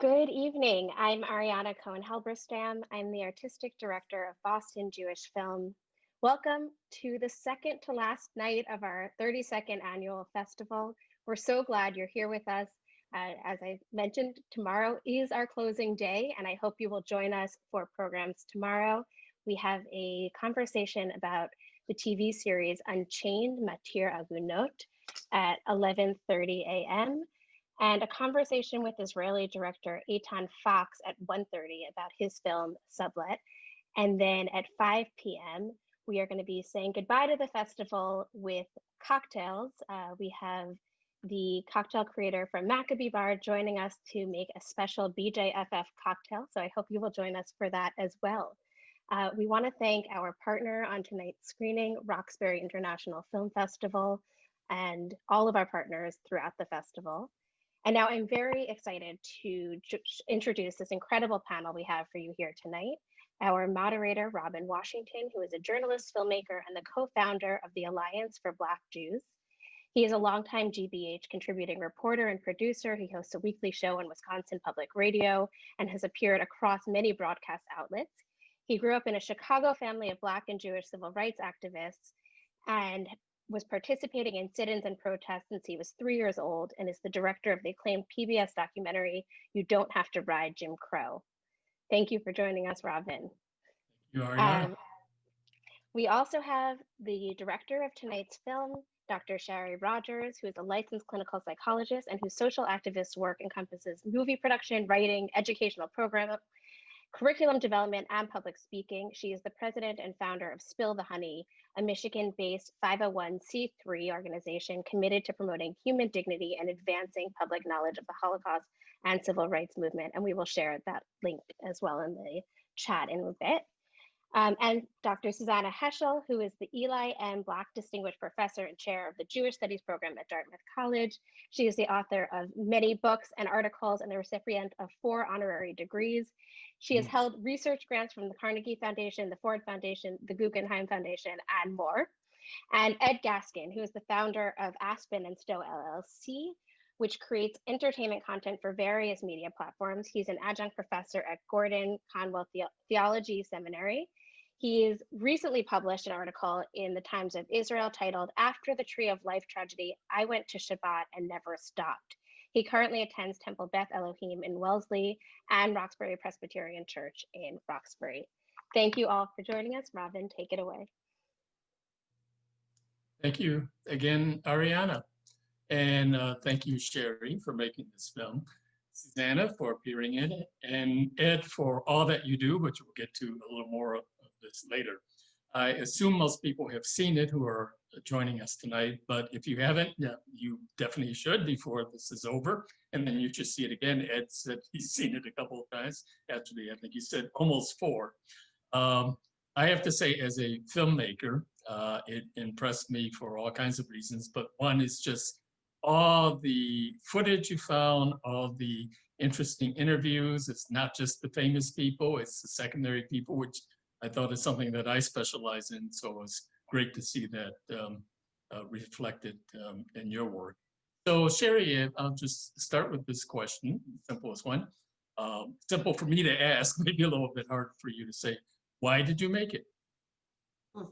Good evening. I'm Ariana Cohen Halberstam. I'm the artistic director of Boston Jewish Film. Welcome to the second to last night of our 32nd annual festival. We're so glad you're here with us. Uh, as I mentioned, tomorrow is our closing day, and I hope you will join us for programs tomorrow. We have a conversation about the TV series Unchained Matir Agunot at 11.30 a.m and a conversation with Israeli director Eytan Fox at 1.30 about his film Sublet. And then at 5 p.m., we are going to be saying goodbye to the festival with cocktails. Uh, we have the cocktail creator from Maccabee Bar joining us to make a special BJFF cocktail. So I hope you will join us for that as well. Uh, we want to thank our partner on tonight's screening, Roxbury International Film Festival, and all of our partners throughout the festival. And now I'm very excited to introduce this incredible panel we have for you here tonight. Our moderator, Robin Washington, who is a journalist, filmmaker, and the co-founder of the Alliance for Black Jews. He is a longtime GBH contributing reporter and producer. He hosts a weekly show on Wisconsin Public Radio and has appeared across many broadcast outlets. He grew up in a Chicago family of Black and Jewish civil rights activists and was participating in sit-ins and protests since he was three years old and is the director of the acclaimed PBS documentary, You Don't Have to Ride Jim Crow. Thank you for joining us, Robin. You are, um, we also have the director of tonight's film, Dr. Shari Rogers, who is a licensed clinical psychologist and whose social activist work encompasses movie production, writing, educational program, curriculum development, and public speaking. She is the president and founder of Spill the Honey, a Michigan based 501c3 organization committed to promoting human dignity and advancing public knowledge of the Holocaust and civil rights movement. And we will share that link as well in the chat in a bit. Um, and Dr. Susannah Heschel, who is the Eli M. Black Distinguished Professor and Chair of the Jewish Studies Program at Dartmouth College. She is the author of many books and articles and the recipient of four honorary degrees. She has held research grants from the Carnegie Foundation, the Ford Foundation, the Guggenheim Foundation, and more. And Ed Gaskin, who is the founder of Aspen and Stowe LLC, which creates entertainment content for various media platforms. He's an adjunct professor at Gordon Conwell the Theology Seminary. He's recently published an article in the Times of Israel titled After the Tree of Life Tragedy, I Went to Shabbat and Never Stopped. He currently attends Temple Beth Elohim in Wellesley and Roxbury Presbyterian Church in Roxbury. Thank you all for joining us. Robin, take it away. Thank you again, Ariana. And uh, thank you, Shari, for making this film, Susannah for appearing in it, and Ed for all that you do, which we'll get to a little more this later. I assume most people have seen it who are joining us tonight, but if you haven't, yeah, you definitely should before this is over. And then you should see it again. Ed said he's seen it a couple of times. Actually, I think he said almost four. Um, I have to say, as a filmmaker, uh, it impressed me for all kinds of reasons, but one is just all the footage you found, all the interesting interviews. It's not just the famous people, it's the secondary people, which I thought it's something that I specialize in. So it was great to see that um, uh, reflected um, in your work. So Shari, I'll just start with this question, simplest one. Um, simple for me to ask, maybe a little bit hard for you to say. Why did you make it?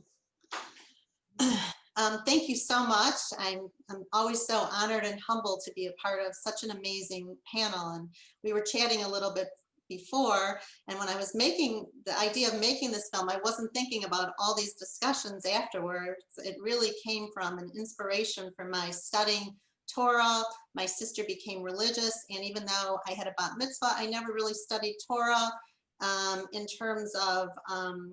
Um, thank you so much. I'm, I'm always so honored and humbled to be a part of such an amazing panel. And we were chatting a little bit before. And when I was making the idea of making this film, I wasn't thinking about all these discussions afterwards. It really came from an inspiration from my studying Torah. My sister became religious. And even though I had a bat mitzvah, I never really studied Torah um, in terms of um,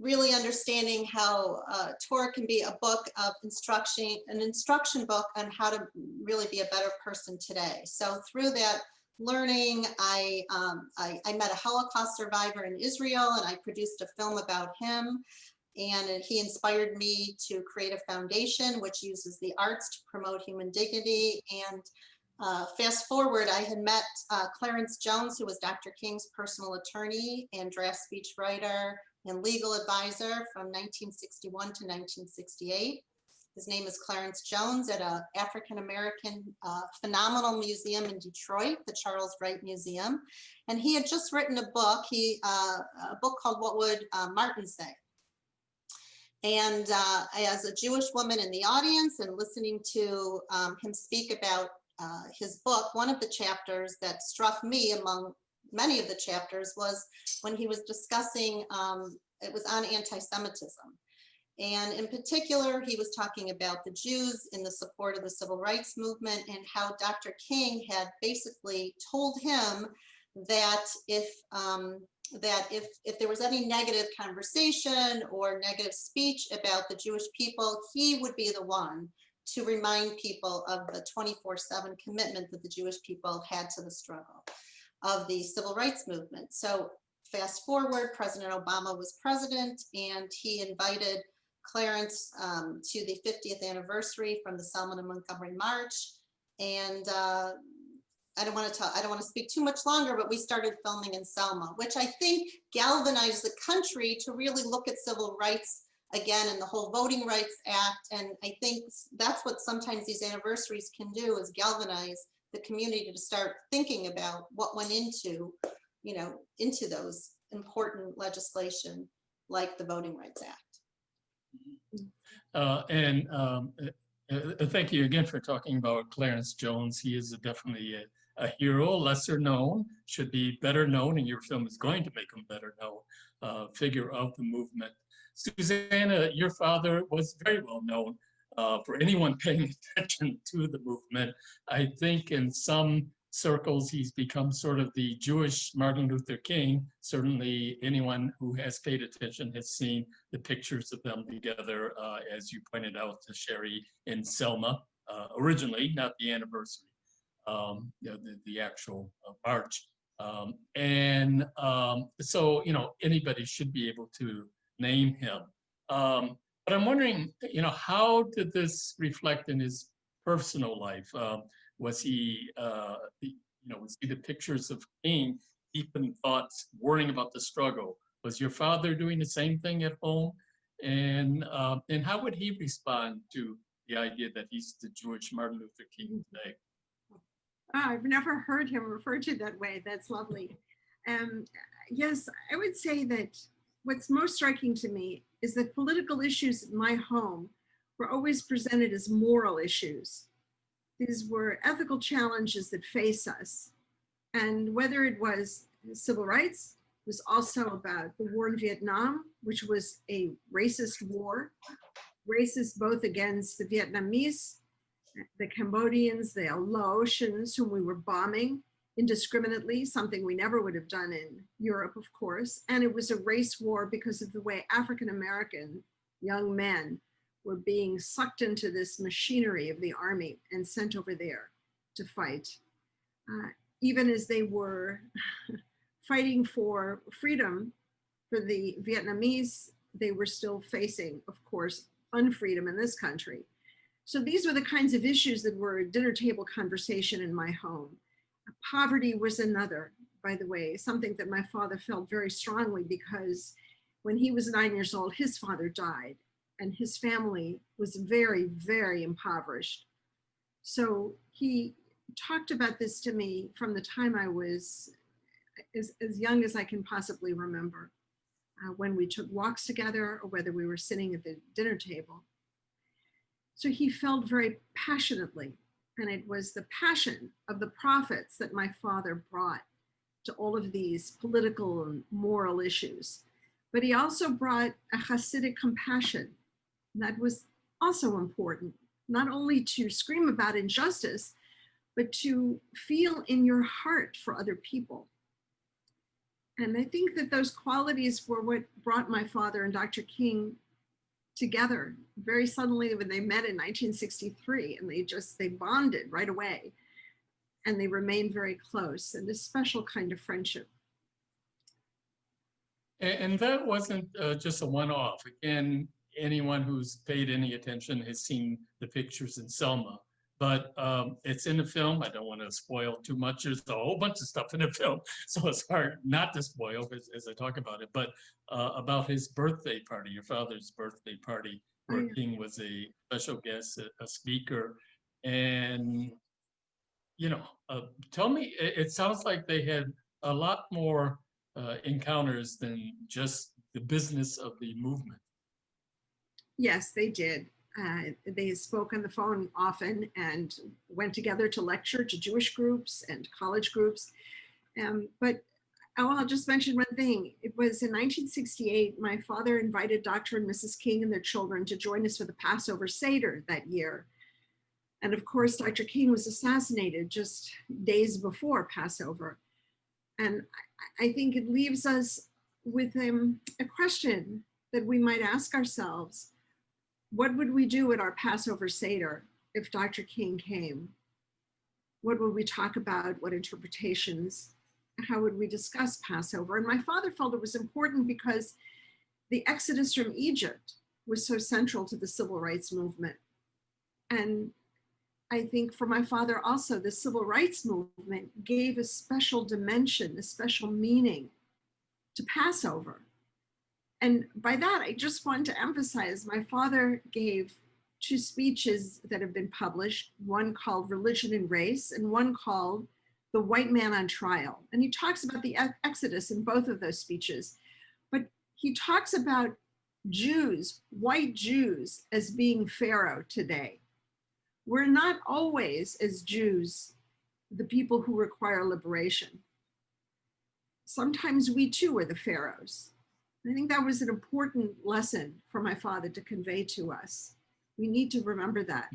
really understanding how uh, Torah can be a book of instruction, an instruction book on how to really be a better person today. So through that learning, I, um, I, I, met a Holocaust survivor in Israel and I produced a film about him. And he inspired me to create a foundation which uses the arts to promote human dignity. And uh, fast forward, I had met uh, Clarence Jones, who was Dr. King's personal attorney and draft speech writer and legal advisor from 1961 to 1968. His name is Clarence Jones at a African-American uh, phenomenal museum in Detroit, the Charles Wright Museum. And he had just written a book, he, uh, a book called What Would uh, Martin Say? And uh, as a Jewish woman in the audience and listening to um, him speak about uh, his book, one of the chapters that struck me among many of the chapters was when he was discussing, um, it was on anti-Semitism. And in particular, he was talking about the Jews in the support of the civil rights movement and how Dr. King had basically told him that if um, that if if there was any negative conversation or negative speech about the Jewish people, he would be the one to remind people of the 24/7 commitment that the Jewish people had to the struggle of the civil rights movement. So fast forward, President Obama was president and he invited Clarence um, to the 50th anniversary from the Selma and Montgomery March. And uh, I don't want to tell, I don't want to speak too much longer, but we started filming in Selma, which I think galvanized the country to really look at civil rights again and the whole Voting Rights Act. And I think that's what sometimes these anniversaries can do is galvanize the community to start thinking about what went into, you know, into those important legislation like the Voting Rights Act. Uh, and um, uh, uh, thank you again for talking about Clarence Jones. He is definitely a, a, hero, lesser known, should be better known, and your film is going to make him better known, uh, figure of the movement. Susannah, your father was very well known uh, for anyone paying attention to the movement. I think in some circles, he's become sort of the Jewish Martin Luther King. Certainly anyone who has paid attention has seen the pictures of them together, uh, as you pointed out to Shari in Selma, uh, originally, not the anniversary, um, the, the, actual uh, march. Um, and um, so, you know, anybody should be able to name him. Um, but I'm wondering, you know, how did this reflect in his personal life? Was he, uh, you know, was he the pictures of King deep in thoughts, worrying about the struggle? Was your father doing the same thing at home? And uh, and how would he respond to the idea that he's the Jewish Martin Luther King today? Oh, I've never heard him referred to that way. That's lovely. Um, yes, I would say that what's most striking to me is that political issues in my home were always presented as moral issues. These were ethical challenges that face us. And whether it was civil rights, was also about the war in Vietnam, which was a racist war, racist both against the Vietnamese, the Cambodians, the Laotians whom we were bombing indiscriminately, something we never would have done in Europe, of course. And it was a race war because of the way African-American young men were being sucked into this machinery of the army and sent over there to fight. Uh, even as they were fighting for freedom for the Vietnamese, they were still facing, of course, unfreedom in this country. So these were the kinds of issues that were a dinner table conversation in my home. Poverty was another, by the way, something that my father felt very strongly because when he was nine years old, his father died and his family was very, very impoverished. So he talked about this to me from the time I was as, as young as I can possibly remember, uh, when we took walks together or whether we were sitting at the dinner table. So he felt very passionately, and it was the passion of the prophets that my father brought to all of these political and moral issues. But he also brought a Hasidic compassion that was also important, not only to scream about injustice, but to feel in your heart for other people. And I think that those qualities were what brought my father and Dr. King together very suddenly when they met in 1963 and they just, they bonded right away and they remained very close and a special kind of friendship. And, that wasn't uh, just a one-off. Again, anyone who's paid any attention has seen the pictures in Selma, but um, it's in the film. I don't want to spoil too much. There's a whole bunch of stuff in the film, so it's hard not to spoil as, as I talk about it. But uh, about his birthday party, your father's birthday party Oh, yeah. where King was a special guest, a, a speaker. And, you know, uh, tell me, it, it sounds like they had a lot more uh, encounters than just the business of the movement. Yes, they did. Uh, they spoke on the phone often and went together to lecture to Jewish groups and college groups. Um, but oh, I'll just mention one thing. It was in 1968, my father invited Dr. and Mrs. King and their children to join us for the Passover Seder that year. And of course, Dr. King was assassinated just days before Passover. And I, think it leaves us with um, a question that we might ask ourselves what would we do at our Passover Seder if Dr. King came? What would we talk about? What interpretations? How would we discuss Passover? And my father felt it was important because the exodus from Egypt was so central to the civil rights movement. And I think for my father also, the civil rights movement gave a special dimension, a special meaning to Passover. And by that, I just want to emphasize my father gave two speeches that have been published, one called Religion and Race and one called The White Man on Trial. And he talks about the Exodus in both of those speeches. But he talks about Jews, white Jews, as being Pharaoh today. We're not always, as Jews, the people who require liberation. Sometimes we too are the pharaohs. I think that was an important lesson for my father to convey to us. We need to remember that.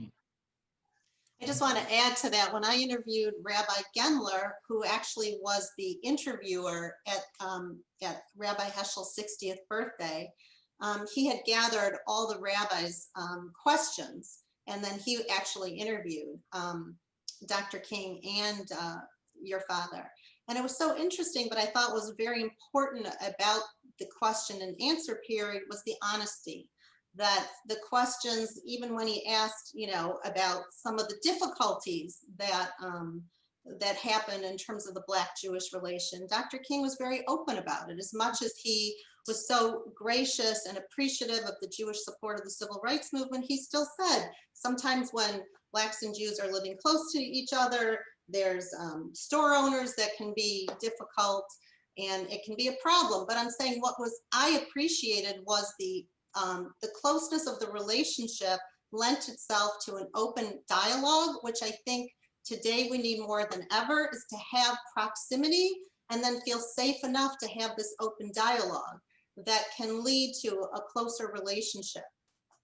I just want to add to that, when I interviewed Rabbi Gendler, who actually was the interviewer at, um, at Rabbi Heschel's 60th birthday, um, he had gathered all the rabbis' um, questions, and then he actually interviewed um, Dr. King and uh, your father. And it was so interesting, but I thought was very important about the question and answer period was the honesty that the questions, even when he asked, you know, about some of the difficulties that um, that happened in terms of the Black Jewish relation, Dr. King was very open about it. As much as he was so gracious and appreciative of the Jewish support of the civil rights movement, he still said sometimes when Blacks and Jews are living close to each other, there's um, store owners that can be difficult and it can be a problem. But I'm saying what was I appreciated was the um, the closeness of the relationship lent itself to an open dialogue, which I think today we need more than ever is to have proximity and then feel safe enough to have this open dialogue that can lead to a closer relationship.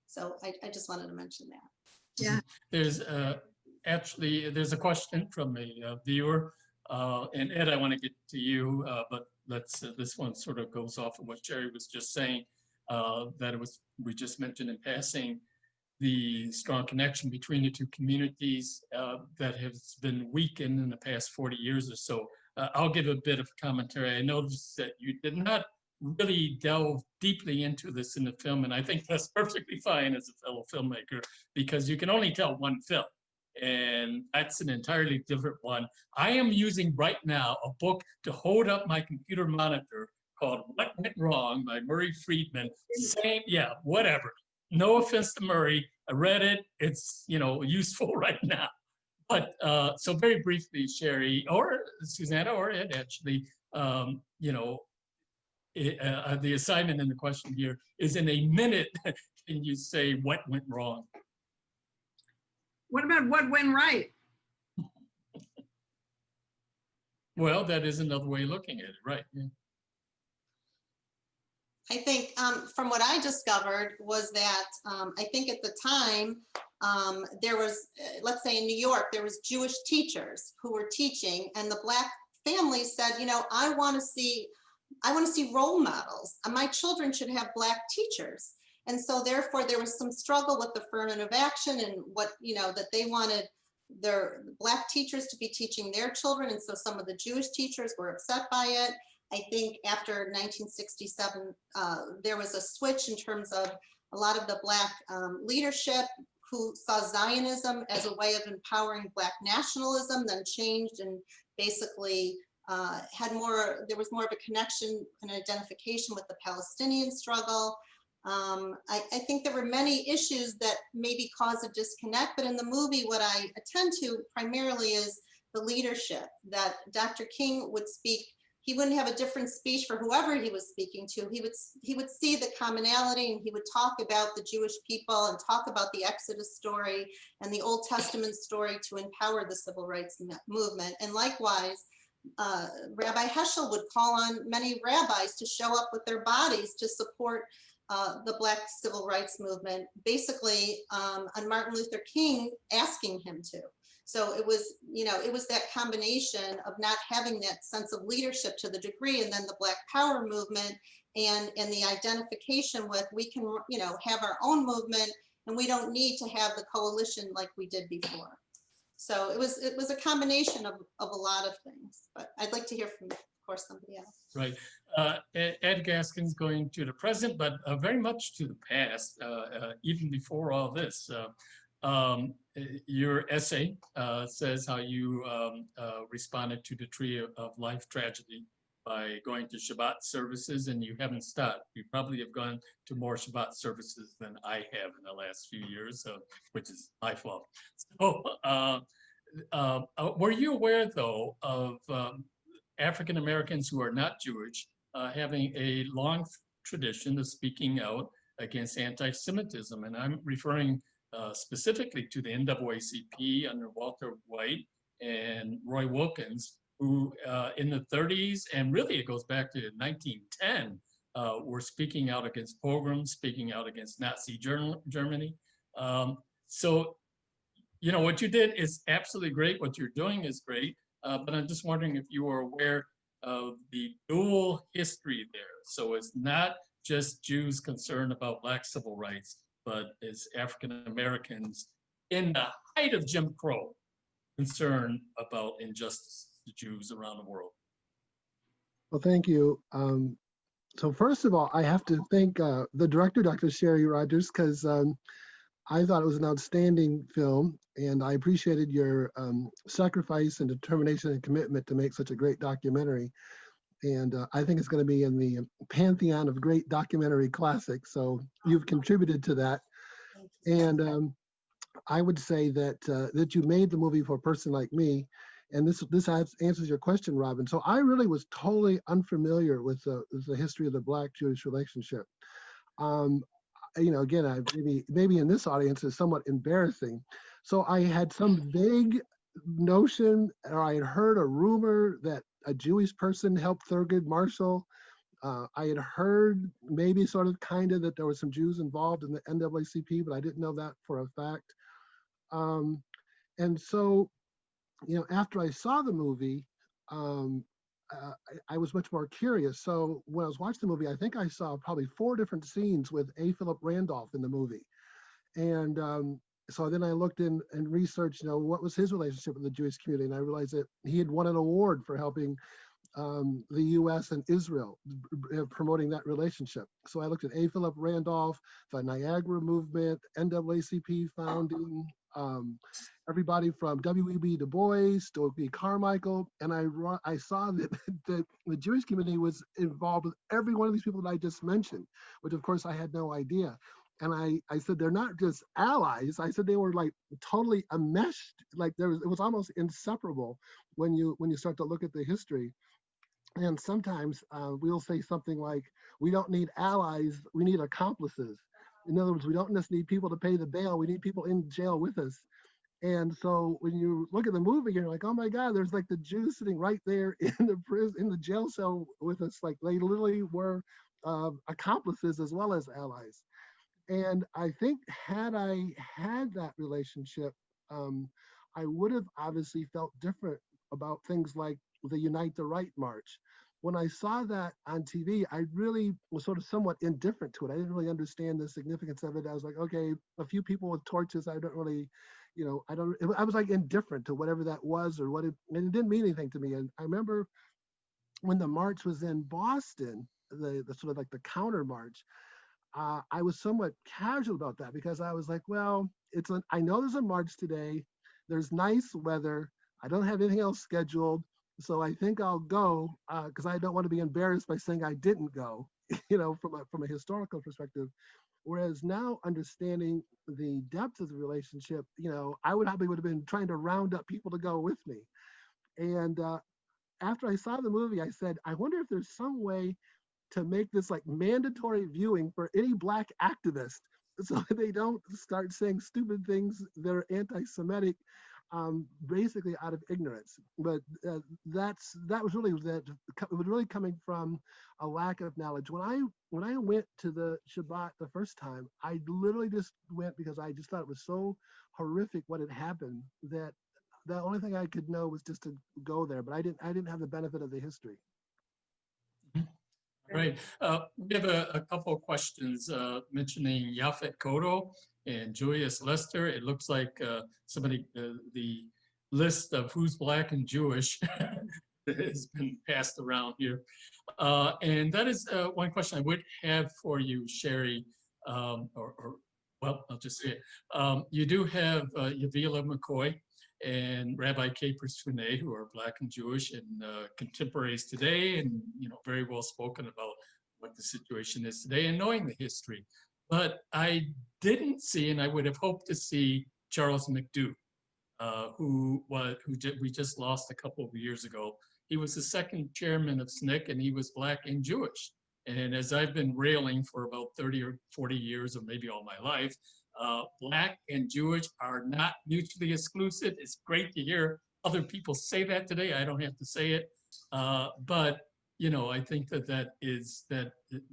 So I, I just wanted to mention that. Yeah. There's uh, actually, there's a question from a uh, viewer. Uh, And Ed, I want to get to you, uh, but let's, uh, this one sort of goes off of what Jerry was just saying. uh, That it was, we just mentioned in passing, the strong connection between the two communities uh, that has been weakened in the past 40 years or so. Uh, I'll give a bit of commentary. I noticed that you did not really delve deeply into this in the film, and I think that's perfectly fine as a fellow filmmaker because you can only tell one film, and that's an entirely different one. I am using right now a book to hold up my computer monitor called What Went Wrong by Murray Friedman. Same, yeah, whatever. No offense to Murray, I read it. It's you know useful right now. But uh, so very briefly, Shari or Susannah or Ed, actually, um, you know, it, uh, the assignment in the question here is in a minute, can you say what went wrong? What about what went right? Well, that is another way of looking at it, right? yeah. I think um, from what I discovered was that um, I think at the time um, there was, uh, let's say in New York, there was Jewish teachers who were teaching and the black families said, you know, I want to see, I want to see role models. and My children should have black teachers. And so therefore there was some struggle with affirmative action and what, you know, that they wanted their black teachers to be teaching their children. And so some of the Jewish teachers were upset by it. I think after 1967, uh, there was a switch in terms of a lot of the Black um, leadership who saw Zionism as a way of empowering Black nationalism, then changed and basically uh, had more, there was more of a connection and identification with the Palestinian struggle. Um, I, I think there were many issues that maybe cause a disconnect, but in the movie, what I attend to primarily is the leadership that Dr. King would speak. He wouldn't have a different speech for whoever he was speaking to. He would he would see the commonality and he would talk about the Jewish people and talk about the Exodus story and the Old Testament story to empower the civil rights movement. And likewise, uh, Rabbi Heschel would call on many rabbis to show up with their bodies to support uh, the Black civil rights movement, basically um, on Martin Luther King asking him to. So it was, you know, it was that combination of not having that sense of leadership to the degree, and then the Black Power movement and and the identification with we can, you know, have our own movement, and we don't need to have the coalition like we did before. So it was it was a combination of of a lot of things. But I'd like to hear from, course, somebody else. Right. Uh, Ed Gaskin's going to the present, but uh, very much to the past, uh, uh, even before all this. Uh, um, Your essay uh, says how you um, responded to the Tree of- Life tragedy by going to Shabbat services, and you haven't stopped. You probably have gone to more Shabbat services than I have in the last few years, so, which is my fault. So, uh, uh, were you aware, though, of um, African Americans who are not Jewish uh, having a long tradition of speaking out against anti-Semitism. And I'm referring uh, specifically to the NAACP under Walter White and Roy Wilkins, who uh, in the 30s, and really it goes back to 1910, uh, were speaking out against pogroms, speaking out against Nazi Germany. Um, so, you know, what you did is absolutely great. What you're doing is great. Uh, but I'm just wondering if you are aware of the dual history there. So it's not just Jews concerned about Black civil rights, but it's African Americans in the height of Jim Crow concerned about injustice to Jews around the world. Well, thank you. Um, so first of all, I have to thank uh, the director, Dr. Shari Rogers, because um, I thought it was an outstanding film, and I appreciated your um, sacrifice and determination and commitment to make such a great documentary. And uh, I think it's going to be in the pantheon of great documentary classics. So you've contributed to that. And um, I would say that uh, that you made the movie for a person like me, and this this answers your question, Robin. So I really was totally unfamiliar with the, the history of the Black-Jewish relationship. Um, you know, again, I maybe maybe in this audience is somewhat embarrassing. So I had some vague notion, or I had heard a rumor that a Jewish person helped Thurgood Marshall. Uh, I had heard maybe sort of kind of that there were some Jews involved in the NAACP, but I didn't know that for a fact. Um, and so, you know, after I saw the movie, um, uh, I, I was much more curious. So when I was watching the movie, I think I saw probably four different scenes with A. Philip Randolph in the movie. And um, so then I looked in and researched, you know, what was his relationship with the Jewish community? And I realized that he had won an award for helping um, the U.S. and Israel promoting that relationship. So I looked at A. Philip Randolph, the Niagara Movement, NAACP founding, um, everybody from W.E.B. Du Bois, Stokely. Carmichael, and I I saw that, that the Jewish community was involved with every one of these people that I just mentioned, which of course I had no idea. And I, I said they're not just allies. I said they were like totally enmeshed. Like there was, it was almost inseparable when you when you start to look at the history. And sometimes uh, we'll say something like, "We don't need allies. We need accomplices." In other words, we don't just need people to pay the bail. We need people in jail with us. And so when you look at the movie, you're like, oh my God, there's like the Jews sitting right there in the prison, in the jail cell with us. Like they literally were uh, accomplices as well as allies. And I think had I had that relationship, um, I would have obviously felt different about things like the Unite the Right March. When I saw that on TV, I really was sort of somewhat indifferent to it. I didn't really understand the significance of it. I was like, okay, a few people with torches. I don't really, you know, I don't. I was like indifferent to whatever that was or what it. And it didn't mean anything to me. And I remember when the march was in Boston, the, the sort of like the counter march. Uh, I was somewhat casual about that because I was like, well, it's an. I know there's a march today. There's nice weather. I don't have anything else scheduled. So I think I'll go because I don't want to be embarrassed by saying I didn't go. you know, from a, from a historical perspective. Whereas now understanding the depth of the relationship, you know, I would probably would have been trying to round up people to go with me. And uh, after I saw the movie, I said, I wonder if there's some way to make this like mandatory viewing for any black activist so they don't start saying stupid things that are anti-Semitic um, basically out of ignorance. But uh, that's that was really that it was really coming from a lack of knowledge. When I when I went to the Shabbat the first time, I literally just went because I just thought it was so horrific what had happened that the only thing I could know was just to go there. But I didn't I didn't have the benefit of the history. Right. Uh, we have a, a couple of questions uh, mentioning Yaphet Kotto and Julius Lester. It looks like uh, somebody, uh, the list of who's black and Jewish has been passed around here. Uh, and that is uh, one question I would have for you, Shari, um, or, or, well, I'll just say it. Um, you do have Yavilah McCoy and Rabbi Capers Funnye, who are Black and Jewish and uh, contemporaries today, and you know very well spoken about what the situation is today and knowing the history. But I didn't see, and I would have hoped to see Charles McDew, uh, who was who we just lost a couple of years ago. He was the second chairman of SNCC, and he was Black and Jewish. And as I've been railing for about 30 or 40 years, or maybe all my life, uh, Black and Jewish are not mutually exclusive. It's great to hear other people say that today. I don't have to say it. Uh, but, you know, I think that that is, that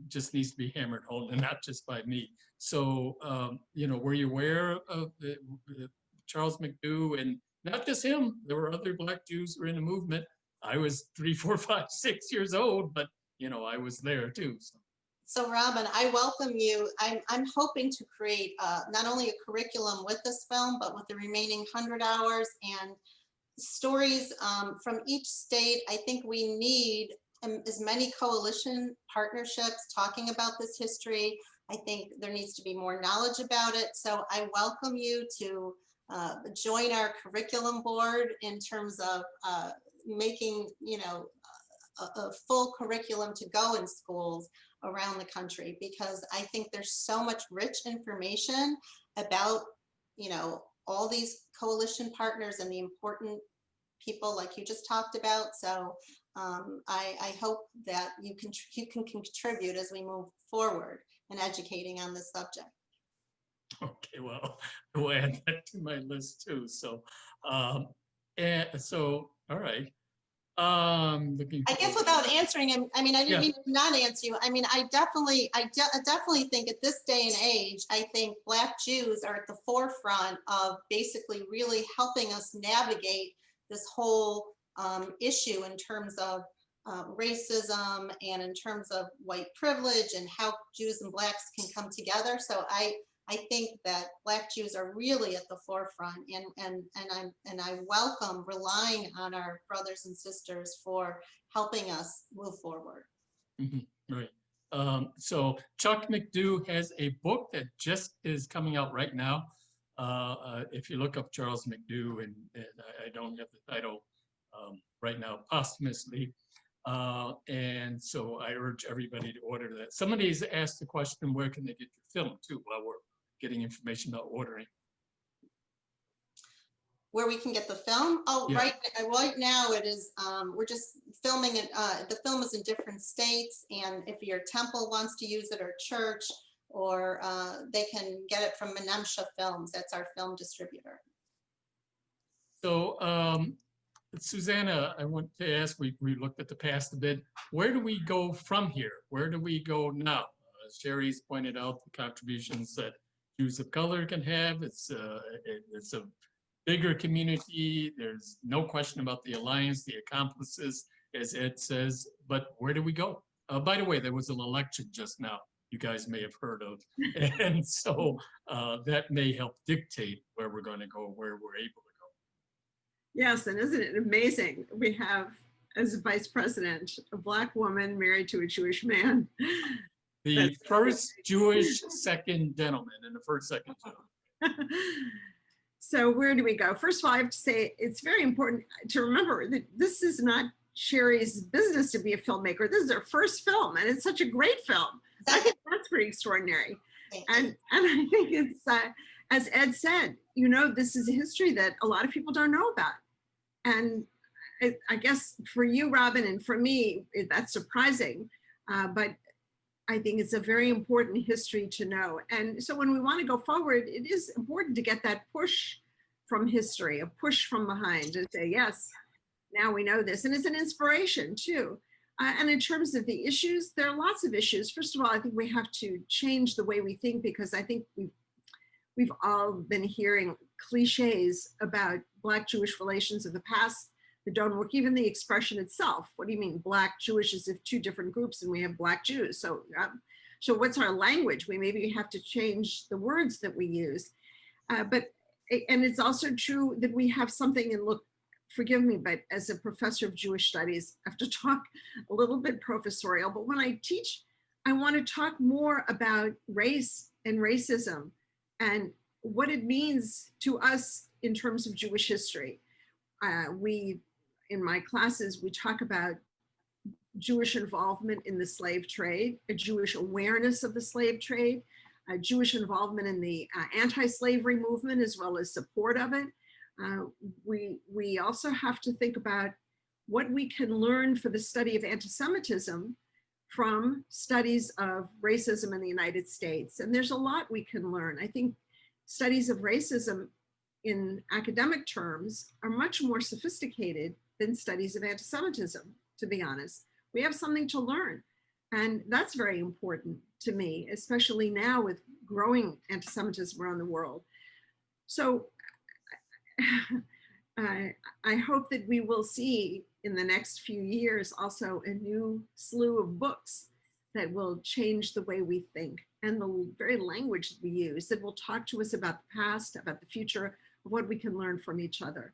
just needs to be hammered home and not just by me. So, um, you know, were you aware of the, the Charles McDew and not just him, there were other Black Jews who were in the movement. I was three, four, five, six years old, but, you know, I was there too. So. So Robin, I welcome you. I'm, I'm hoping to create uh, not only a curriculum with this film, but with the remaining 100 hours and stories um, from each state. I think we need um, as many coalition partnerships talking about this history. I think there needs to be more knowledge about it. So I welcome you to uh, join our curriculum board in terms of uh, making, you know, a, a full curriculum to go in schools around the country because I think there's so much rich information about, you know, all these coalition partners and the important people like you just talked about. So um, I, I hope that you can you can contribute as we move forward in educating on this subject. Okay, well, I will add that to my list too. So, um, and so, all right. Um, looking. I guess without answering him, I mean, I didn't mean to not answer you. I mean, I definitely, I de- I definitely think at this day and age, I think Black Jews are at the forefront of basically really helping us navigate this whole um, issue in terms of uh, racism and in terms of white privilege and how Jews and Blacks can come together. So I, I think that Black Jews are really at the forefront and, and, and I'm, and I welcome relying on our brothers and sisters for helping us move forward. Mhm, Right. Um, so Chuck McDew has a book that just is coming out right now. Uh, uh, if you look up Charles McDew, and, and I, I don't have the title um, right now posthumously. Uh, and so I urge everybody to order that. Somebody's asked the question, where can they get your film too? While we're getting information about ordering. Where we can get the film? Oh, Yeah. right, right now it is, um, we're just filming it, uh, the film is in different states. And if your temple wants to use it or church, or, uh, they can get it from Menemsha Films, that's our film distributor. So um, Susannah, I want to ask, we, we looked at the past a bit. Where do we go from here? Where do we go now? Uh, Shari's pointed out the contributions that Jews of color can have. It's, uh, it- it's a bigger community. There's no question about the alliance, the accomplices, as Ed says, but where do we go? Uh, by the way, there was an election just now you guys may have heard of. And so uh, that may help dictate where we're going to go, where we're able to go. Yes, and isn't it amazing? We have as a vice president, a black woman married to a Jewish man. The That's- first Jewish second gentleman and the first second. So where do we go? First of all, I have to say it's very important to remember that this is not Shari's business to be a filmmaker. This is her first film and it's such a great film. I think that's pretty extraordinary. And, and I think it's, uh, as Ed said, you know, this is a history that a lot of people don't know about. And I, I guess for you, Robin, and for me, it- that's surprising. Uh, but I think it's a very important history to know. And so when we want to go forward, it is important to get that push from history, a push from behind to say, yes, now we know this. And it's an inspiration too. Uh, and in terms of the issues, there are lots of issues. First of all, I think we have to change the way we think because I think we've, we've all been hearing cliches about Black Jewish relations of the past that don't work. Even the expression itself. What do you mean Black Jewish as if two different groups and we have Black Jews. So, um, so what's our language? We maybe have to change the words that we use. Uh, but, and it's also true that we have something and look, forgive me, but as a professor of Jewish studies, I have to talk a little bit professorial, but when I teach, I want to talk more about race and racism and what it means to us in terms of Jewish history. Uh, we, in my classes, we talk about Jewish involvement in the slave trade, a Jewish awareness of the slave trade, uh, Jewish involvement in the uh, anti-slavery movement as well as support of it. Uh, we, we also have to think about what we can learn for the study of anti-Semitism from studies of racism in the United States. And there's a lot we can learn. I think studies of racism in academic terms are much more sophisticated than studies of anti-Semitism, to be honest. We have something to learn. And that's very important to me, especially now with growing anti-Semitism around the world. So I, I hope that we will see in the next few years also a new slew of books that will change the way we think and the very language that we use that will talk to us about the past, about the future, what we can learn from each other.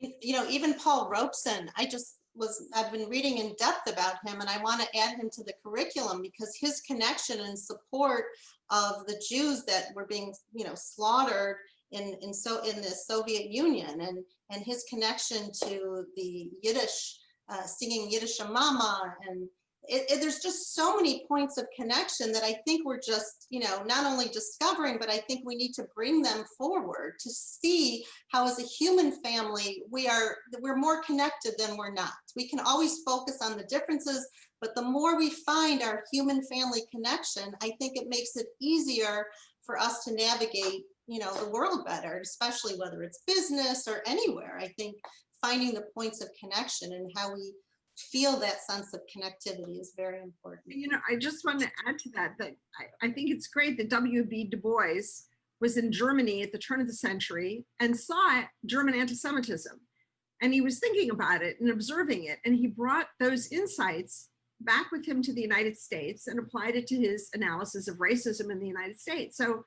You know, even Paul Robeson, I just was, I've been reading in depth about him and I want to add him to the curriculum because his connection and support of the Jews that were being, you know, slaughtered in, in so in the Soviet Union and, and his connection to the Yiddish, uh, singing Yiddish Mama and it, it, there's just so many points of connection that I think we're just, you know, not only discovering, but I think we need to bring them forward to see how as a human family, we are, we're more connected than we're not. We can always focus on the differences, but the more we find our human family connection, I think it makes it easier for us to navigate, you know, the world better, especially whether it's business or anywhere. I think finding the points of connection and how we feel that sense of connectivity is very important. You know, I just want to add to that, that I, I think it's great that W.B. Du Bois was in Germany at the turn of the century and saw German anti-Semitism. And he was thinking about it and observing it. And he brought those insights back with him to the United States and applied it to his analysis of racism in the United States. So,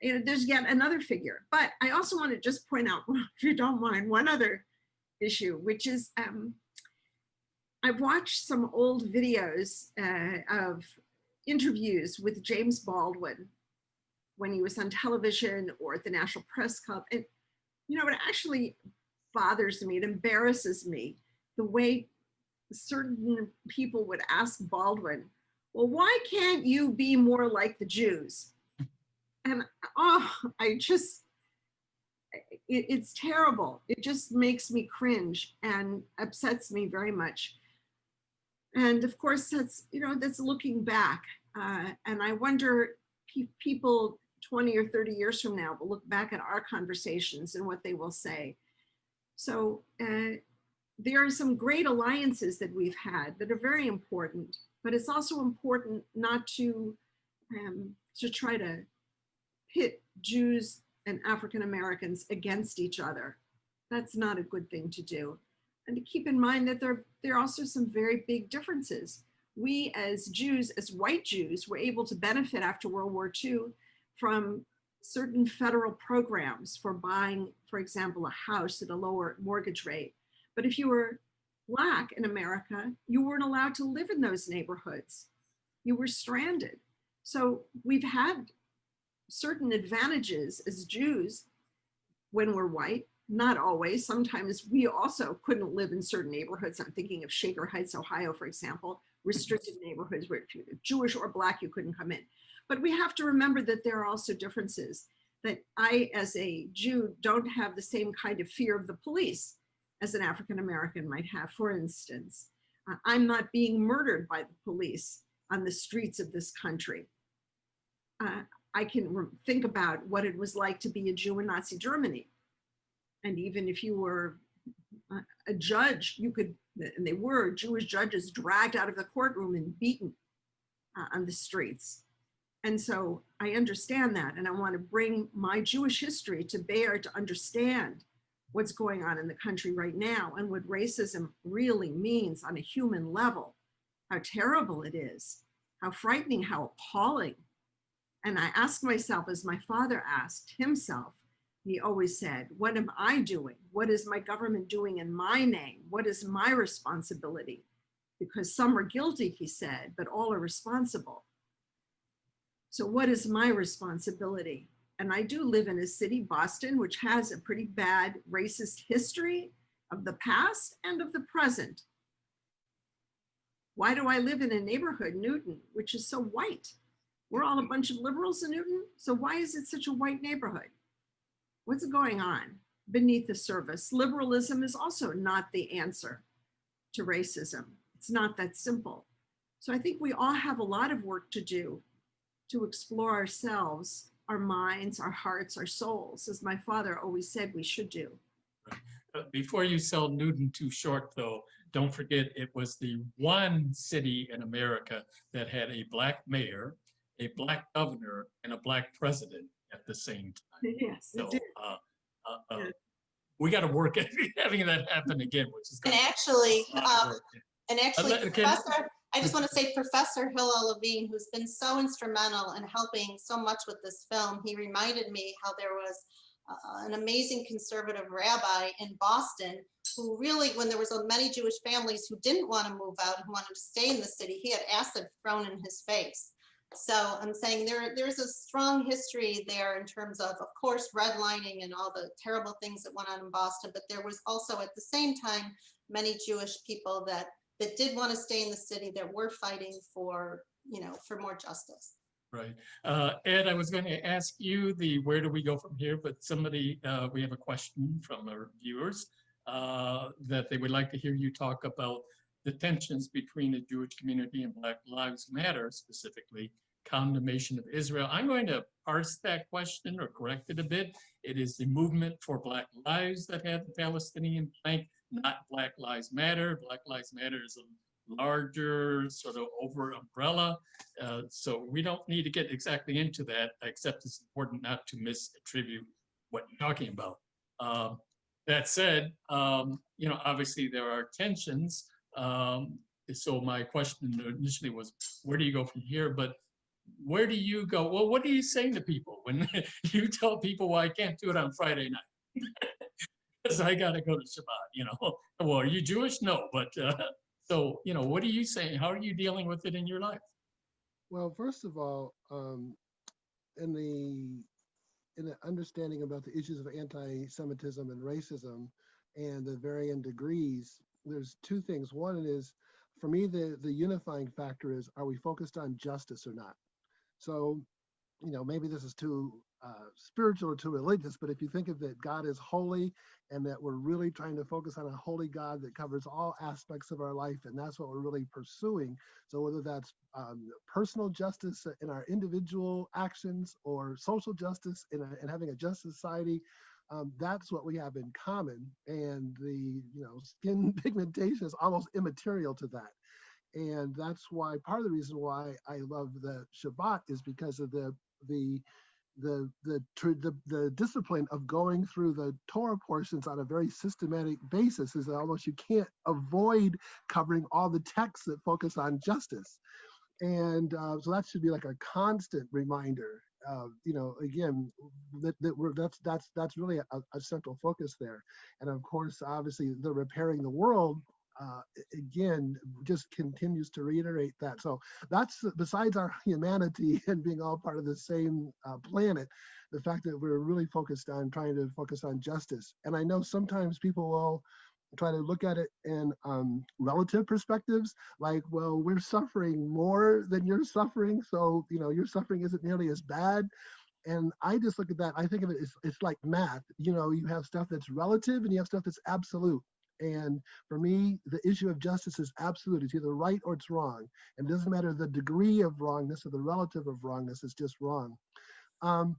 you know, there's yet another figure. But I also want to just point out, if you don't mind, one other issue, which is um, I've watched some old videos uh, of interviews with James Baldwin when he was on television or at the National Press Club. And, you know, it actually bothers me, it embarrasses me, the way certain people would ask Baldwin, well, why can't you be more like the Jews? And oh, I just, it, it's terrible. It just makes me cringe and upsets me very much. And of course, that's, you know, that's looking back. Uh, and I wonder pe people 20 or 30 years from now will look back at our conversations and what they will say. So uh, there are some great alliances that we've had that are very important, but it's also important not to, um, to try to pit Jews and African Americans against each other. That's not a good thing to do. And to keep in mind that there, there are also some very big differences. We as Jews, as white Jews, were able to benefit after World War II from certain federal programs for buying, for example, a house at a lower mortgage rate. But if you were Black in America, you weren't allowed to live in those neighborhoods. You were stranded. So we've had certain advantages as Jews when we're white, not always. Sometimes we also couldn't live in certain neighborhoods. I'm thinking of Shaker Heights, Ohio, for example, restricted neighborhoods where if you're Jewish or Black, you couldn't come in. But we have to remember that there are also differences, that I, as a Jew, don't have the same kind of fear of the police as an African American might have. For instance, uh, I'm not being murdered by the police on the streets of this country. Uh, I can think about what it was like to be a Jew in Nazi Germany. And even if you were a- judge, you could, and they were Jewish judges dragged out of the courtroom and beaten uh, on the streets. And so I understand that. And I want to bring my Jewish history to bear to understand what's going on in the country right now and what racism really means on a human level, how terrible it is, how frightening, how appalling. And I ask myself, as my father asked himself, he always said, What am I doing? What is my government doing in my name? What is my responsibility? Because some are guilty, he said, but all are responsible. So, what is my responsibility? And I do live in a city, Boston, which has a pretty bad racist history of the past and of the present. Why do I live in a neighborhood, Newton, which is so white? We're all a bunch of liberals in Newton. So why is it such a white neighborhood? What's going on beneath the surface? Liberalism is also not the answer to racism. It's not that simple. So I think we all have a lot of work to do to explore ourselves, our minds, our hearts, our souls, as my father always said we should do. Uh, Before you sell Newton too short, though, don't forget it was the one city in America that had a black mayor, a black governor, and a black president the same time. Yes, it So did. uh, uh, uh, Yeah. we got to work at having that happen again, which is. And gonna be actually, a lot of um. And actually, let- can- Professor, I just want to say Professor Hillel Levine, who's been so instrumental in helping so much with this film, he reminded me how there was uh, an amazing conservative rabbi in Boston who really, when there was so many Jewish families who didn't want to move out, who wanted to stay in the city, he had acid thrown in his face. So I'm saying there, there's a strong history there in terms of, of course, redlining and all the terrible things that went on in Boston, but there was also at the same time, many Jewish people that that did want to stay in the city that were fighting for, you know, for more justice. Right. Uh, Ed, I was going to ask you the where do we go from here, but somebody, uh, we have a question from our viewers uh, that they would like to hear you talk about the tensions between the Jewish community and Black Lives Matter, specifically condemnation of Israel. I'm going to parse that question or correct it a bit. It is the movement for Black Lives that had the Palestinian plank, not Black Lives Matter. Black Lives Matter is a larger sort of over umbrella. Uh, so we don't need to get exactly into that, except it's important not to misattribute what you're talking about. Um, that said, um, you know, obviously there are tensions. Um, so my question initially was, where do you go from here? But where do you go? Well, what are you saying to people when you tell people, well, I can't do it on Friday night? Because I got to go to Shabbat, you know? Well, are you Jewish? No, but uh, so, you know, what are you saying? How are you dealing with it in your life? Well, first of all, um, in the in the understanding about the issues of anti-Semitism and racism and the varying degrees, there's two things. One is, for me, the the unifying factor is: are we focused on justice or not? So, you know, maybe this is too uh, spiritual or too religious, but if you think of that God is holy and that we're really trying to focus on a holy God that covers all aspects of our life, and that's what we're really pursuing. So whether that's um, personal justice in our individual actions or social justice in, a, in having a just society, um, that's what we have in common. And the you know skin pigmentation is almost immaterial to that. And that's why part of the reason why I love the Shabbat is because of the the the the the, the discipline of going through the Torah portions on a very systematic basis is that almost you can't avoid covering all the texts that focus on justice, and uh, so that should be like a constant reminder. Uh, you know, again, that, that we're that's that's that's really a, a central focus there, and of course, obviously, the repairing the world uh, again, just continues to reiterate that. So that's besides our humanity and being all part of the same uh, planet, the fact that we're really focused on trying to focus on justice. And I know sometimes people will try to look at it in um, relative perspectives, like, well, we're suffering more than you're suffering, so you know your suffering isn't nearly as bad. And I just look at that. I think of it as it's like math. You know, you have stuff that's relative and you have stuff that's absolute. And for me, the issue of justice is absolute. It's either right or it's wrong. And it doesn't matter the degree of wrongness or the relative of wrongness, it's just wrong. Um,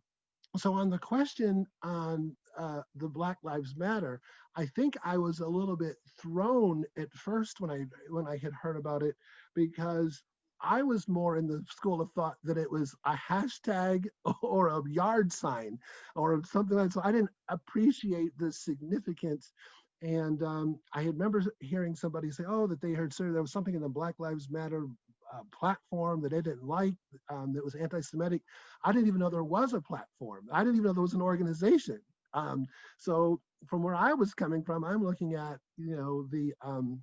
so on the question on uh, the Black Lives Matter, I think I was a little bit thrown at first when I when I had heard about it because I was more in the school of thought that it was a hashtag or a yard sign or something like that. So I didn't appreciate the significance. And um, I had remember hearing somebody say, "Oh, that they heard sir, there was something in the Black Lives Matter uh, platform that they didn't like um, that was anti-Semitic." I didn't even know there was a platform. I didn't even know there was an organization. Um, so from where I was coming from, I'm looking at you know the um,